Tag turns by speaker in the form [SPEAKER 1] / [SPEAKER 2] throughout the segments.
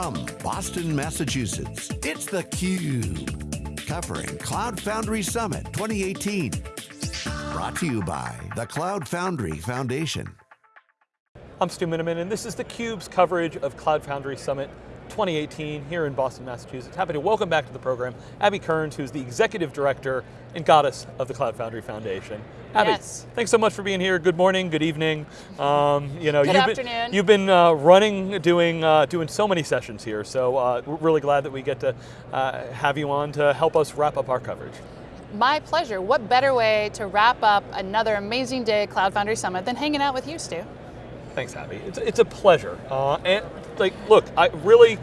[SPEAKER 1] From Boston, Massachusetts, it's theCUBE. Covering Cloud Foundry Summit 2018. Brought to you by the Cloud Foundry Foundation.
[SPEAKER 2] I'm Stu Miniman, and this is theCUBE's coverage of Cloud Foundry Summit 2018 here in Boston, Massachusetts. Happy to welcome back to the program Abby Kearns, who's the Executive Director and Goddess of the Cloud Foundry Foundation. Abby,
[SPEAKER 3] yes.
[SPEAKER 2] thanks so much for being here. Good morning, good evening.
[SPEAKER 3] Um, you know,
[SPEAKER 2] good
[SPEAKER 3] you've
[SPEAKER 2] afternoon.
[SPEAKER 3] Been,
[SPEAKER 2] you've been uh, running, doing, uh, doing so many sessions here, so uh, we're really glad that we get to uh, have you on to help us wrap up our coverage.
[SPEAKER 3] My pleasure. What better way to wrap up another amazing day at Cloud Foundry Summit than hanging out with you, Stu?
[SPEAKER 2] Thanks, Abby. It's, it's a pleasure. Uh, and like, look, I really,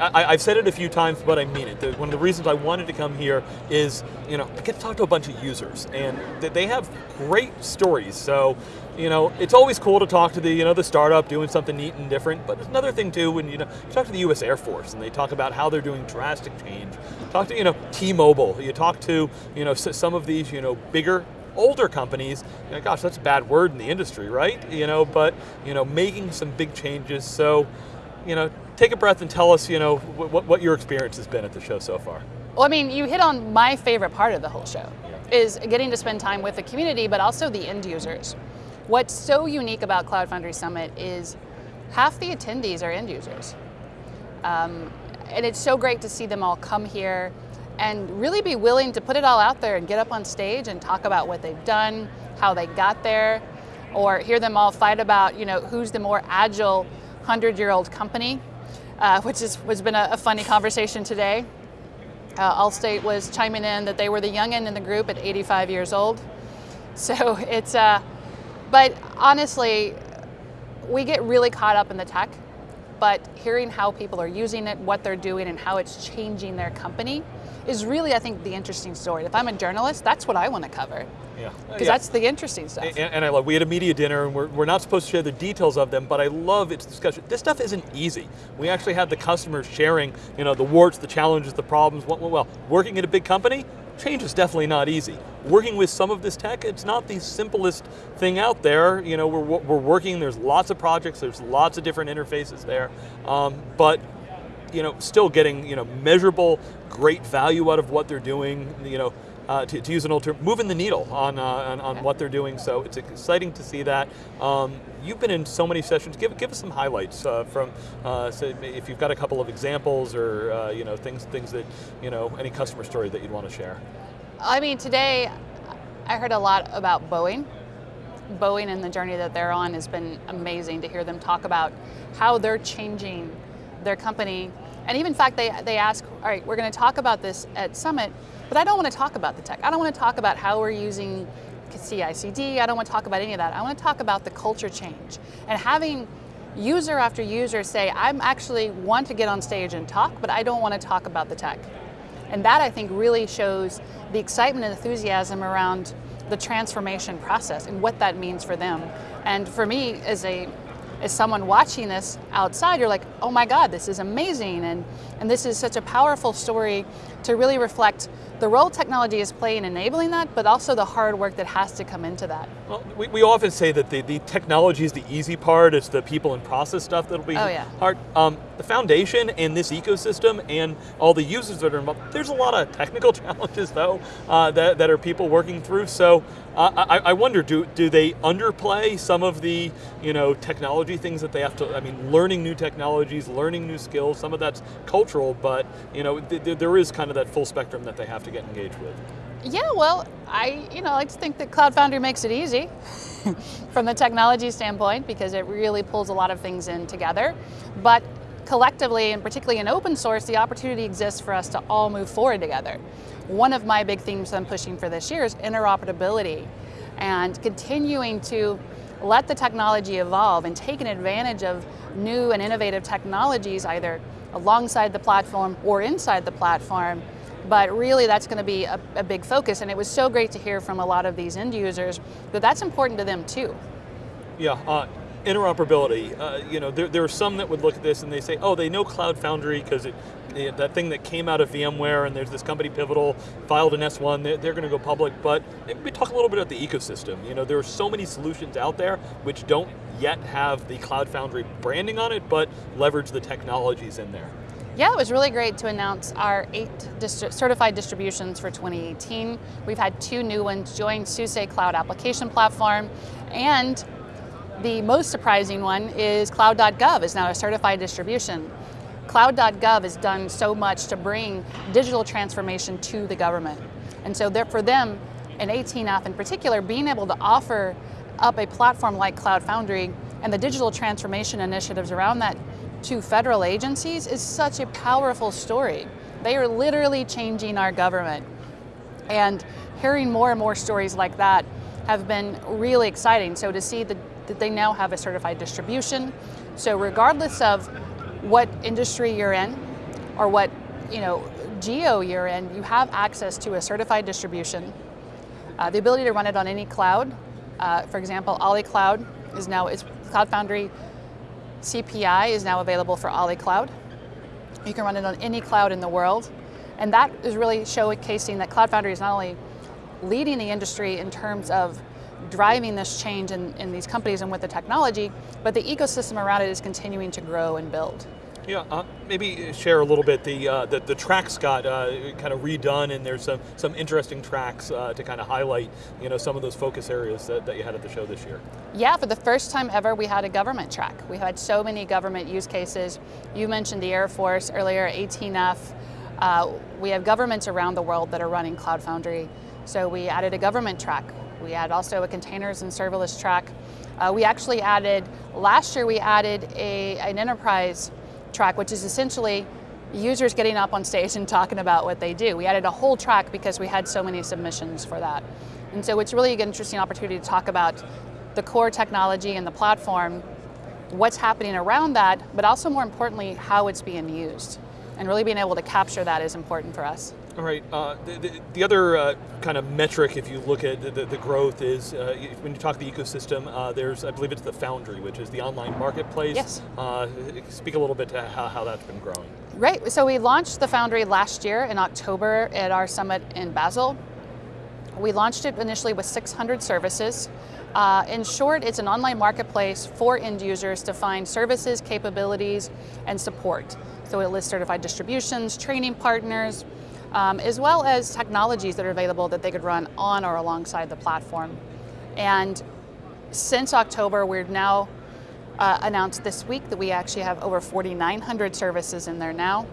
[SPEAKER 2] I, have said it a few times, but I mean it. one of the reasons I wanted to come here is, you know, I get to talk to a bunch of users, and they have great stories. So, you know, it's always cool to talk to the, you know, the startup doing something neat and different. But another thing too when you know you talk to the U.S. Air Force and they talk about how they're doing drastic change. Talk to you know T-Mobile. You talk to you know some of these you know bigger older companies, you know, gosh, that's a bad word in the industry, right? You know, but you know, making some big changes. So, you know, take a breath and tell us, you know, what, what your experience has been at the show so far.
[SPEAKER 3] Well, I mean, you hit on my favorite part of the whole show, yeah. is getting to spend time with the community, but also the end users. What's so unique about Cloud Foundry Summit is half the attendees are end users. Um, and it's so great to see them all come here and really be willing to put it all out there and get up on stage and talk about what they've done, how they got there, or hear them all fight about, you know, who's the more agile 100-year-old company, uh, which is, has been a, a funny conversation today. Uh, Allstate was chiming in that they were the youngin in the group at 85 years old. So it's, uh, but honestly, we get really caught up in the tech, but hearing how people are using it, what they're doing, and how it's changing their company is really, I think, the interesting story. If I'm a journalist, that's what I want to cover.
[SPEAKER 2] Yeah.
[SPEAKER 3] Uh, because yeah. that's the interesting stuff. And,
[SPEAKER 2] and, I love, we had a media dinner and we're, we're not supposed to share the details of them, but I love its discussion. This stuff isn't easy. We actually had the customers sharing, you know, the warts, the challenges, the problems. Well, well working at a big company, change is definitely not easy. Working with some of this tech, it's not the simplest thing out there. You know, we're, we're working, there's lots of projects, there's lots of different interfaces there, um, but you know, still getting you know measurable, great value out of what they're doing. You know, uh, to, to, use an old term, moving the needle on, uh, on, on, what they're doing. So it's exciting to see that. Um, you've been in so many sessions. Give, give us some highlights uh, from, uh, so if you've got a couple of examples or uh, you know things things that you know any customer story that you'd want to share.
[SPEAKER 3] I mean, today I heard a lot about Boeing. Boeing and the journey that they're on has been amazing to hear them talk about how they're changing their company. And even in fact, they, they ask, all right, we're going to talk about this at Summit, but I don't want to talk about the tech. I don't want to talk about how we're using CI/CD. I don't want to talk about any of that. I want to talk about the culture change and having user after user say, I'm actually want to get on stage and talk, but I don't want to talk about the tech. And that I think really shows the excitement and enthusiasm around the transformation process and what that means for them. And for me, as a as someone watching this outside, you're like, oh my God, this is amazing. And, and this is such a powerful story to really reflect the role technology is playing in enabling that, but also the hard work that has to come into that.
[SPEAKER 2] Well, we, we often say that the, the technology is the easy part, it's the people and process stuff that'll be
[SPEAKER 3] oh, yeah.
[SPEAKER 2] hard. Um, the foundation and this ecosystem and all the users that are involved, there's a lot of technical challenges though uh, that, that are people working through. So uh, I, I wonder, do, do they underplay some of the you know, technology things that they have to, I mean, learning new technologies, learning new skills, some of that's cultural, but you know, th there is kind of that full spectrum that they have to get engaged with.
[SPEAKER 3] Yeah, well, I you know, I just think that Cloud Foundry makes it easy from the technology standpoint because it really pulls a lot of things in together. But collectively, and particularly in open source, the opportunity exists for us to all move forward together. One of my big themes I'm pushing for this year is interoperability and continuing to let the technology evolve and taking advantage of new and innovative technologies either alongside the platform or inside the platform but really that's going to be a, a, big focus and it was so great to hear from a lot of these end users that that's important to them too.
[SPEAKER 2] Yeah, uh, interoperability, uh, you know, there, there are some that would look at this and they say, oh, they know Cloud Foundry because it, it, that thing that came out of VMware and there's this company Pivotal, filed an S1, they're, they're going to go public, but we talk a little bit about the ecosystem. You know, there are so many solutions out there which don't yet have the Cloud Foundry branding on it, but leverage the technologies in there.
[SPEAKER 3] Yeah, it was really great to announce our eight distri certified distributions for 2018. We've had two new ones join SUSE Cloud Application Platform, and the most surprising one is Cloud.gov is now a certified distribution. Cloud.gov has done so much to bring digital transformation to the government. And so for them, and 18F in particular, being able to offer up a platform like Cloud Foundry and the digital transformation initiatives around that to federal agencies is such a powerful story. They are literally changing our government. And hearing more and more stories like that have been really exciting. So to see that, that they now have a certified distribution. So regardless of what industry you're in or what you know geo you're in, you have access to a certified distribution. Uh, the ability to run it on any cloud. Uh, for example, Ali Cloud is now, is Cloud Foundry CPI is now available for Ali Cloud. You can run it on any cloud in the world. And that is really showcasing that Cloud Foundry is not only leading the industry in terms of driving this change in, in these companies and with the technology, but the ecosystem around it is continuing to grow and build.
[SPEAKER 2] Yeah, uh, maybe share a little bit. The uh, the, the, tracks got uh, kind of redone, and there's some some interesting tracks uh, to kind of highlight, you know, some of those focus areas that, that you had at the show this year.
[SPEAKER 3] Yeah, for the first time ever, we had a government track. We had so many government use cases. You mentioned the Air Force earlier, 18F. Uh, we have governments around the world that are running Cloud Foundry. So we added a government track. We had also a containers and serverless track. Uh, we actually added, last year we added a, an enterprise track, which is essentially users getting up on stage and talking about what they do. We added a whole track because we had so many submissions for that. And so it's really an interesting opportunity to talk about the core technology and the platform, what's happening around that, but also more importantly, how it's being used. And really being able to capture that is important for us.
[SPEAKER 2] All right. Uh, the, the, the, other uh, kind of metric, if you look at the, the growth, is uh, when you talk the ecosystem. Uh, there's, I believe, it's the Foundry, which is the online marketplace.
[SPEAKER 3] Yes.
[SPEAKER 2] Uh, speak a little bit to how, how that's been growing.
[SPEAKER 3] Right. So we launched the Foundry last year in October at our summit in Basel. We launched it initially with 600 services. Uh, in short, it's an online marketplace for end users to find services, capabilities, and support. So it lists certified distributions, training partners, um, as well as technologies that are available that they could run on or alongside the platform. And since October, we've now uh, announced this week that we actually have over 4,900 services in there now.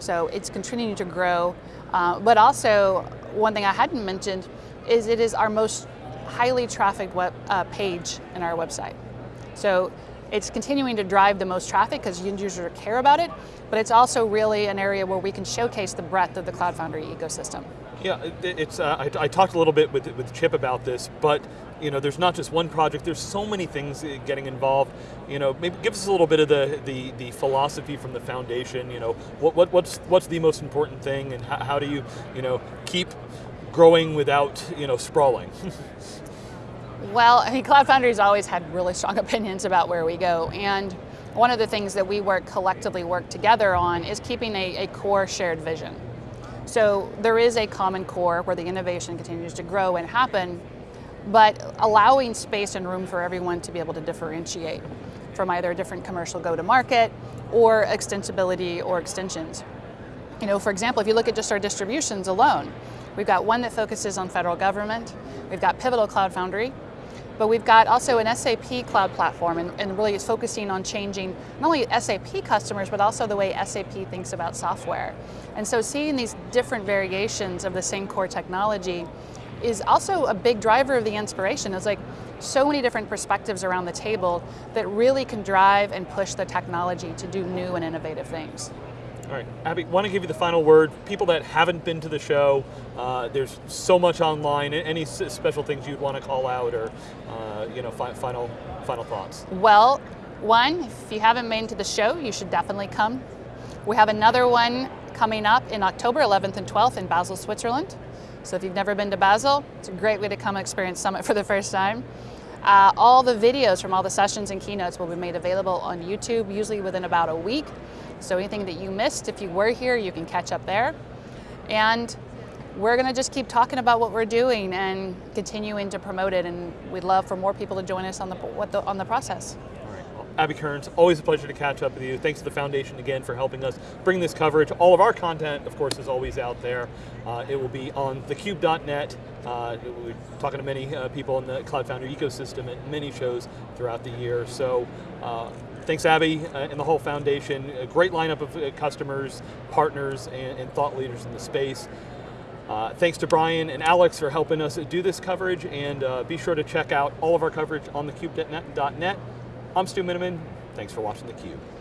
[SPEAKER 3] So it's continuing to grow. Uh, but also, one thing I hadn't mentioned is it is our most highly trafficked web, uh, page in our website. So it's continuing to drive the most traffic because end users care about it, but it's also really an area where we can showcase the breadth of the Cloud Foundry ecosystem.
[SPEAKER 2] Yeah, it's. Uh, I, I, talked a little bit with with Chip about this, but you know, there's not just one project. There's so many things uh, getting involved. You know, maybe give us a little bit of the the, the philosophy from the foundation. You know, what, what what's what's the most important thing, and how, how do you you know keep growing without you know sprawling?
[SPEAKER 3] Well, I mean, Cloud Foundry's always had really strong opinions about where we go, and one of the things that we work collectively work together on is keeping a, a core shared vision. So there is a common core where the innovation continues to grow and happen, but allowing space and room for everyone to be able to differentiate from either a different commercial go-to-market or extensibility or extensions. You know, for example, if you look at just our distributions alone, we've got one that focuses on federal government, we've got Pivotal Cloud Foundry, but we've got also an SAP cloud platform and, and really is focusing on changing not only SAP customers, but also the way SAP thinks about software. And so seeing these different variations of the same core technology is also a big driver of the inspiration. It's like so many different perspectives around the table that really can drive and push the technology to do new and innovative things.
[SPEAKER 2] All right, Abby, want to give you the final word. People that haven't been to the show, uh, there's so much online. Any special things you'd want to call out, or uh, you know, fi final final thoughts?
[SPEAKER 3] Well, one, if you haven't been to the show, you should definitely come. We have another one coming up in October 11th and 12th in Basel, Switzerland. So if you've never been to Basel, it's a great way to come experience Summit for the first time. Uh, all the videos from all the sessions and keynotes will be made available on YouTube, usually within about a week. So anything that you missed, if you were here, you can catch up there. And we're going to just keep talking about what we're doing and continuing to promote it. And we'd love for more people to join us on the, what the on the process.
[SPEAKER 2] All right. Abby Kearns, always a pleasure to catch up with you. Thanks to the foundation again for helping us bring this coverage. All of our content, of course, is always out there. Uh, it will be on thecube.net. Uh, we're talking to many uh, people in the Cloud Foundry ecosystem at many shows throughout the year. So. Thanks, Abby, uh, and the whole foundation. A great lineup of uh, customers, partners, and, and, thought leaders in the space. Uh, thanks to Brian and Alex for helping us do this coverage, and uh, be sure to check out all of our coverage on thecube.net. I'm Stu Miniman. Thanks for watching theCUBE.